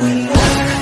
we are.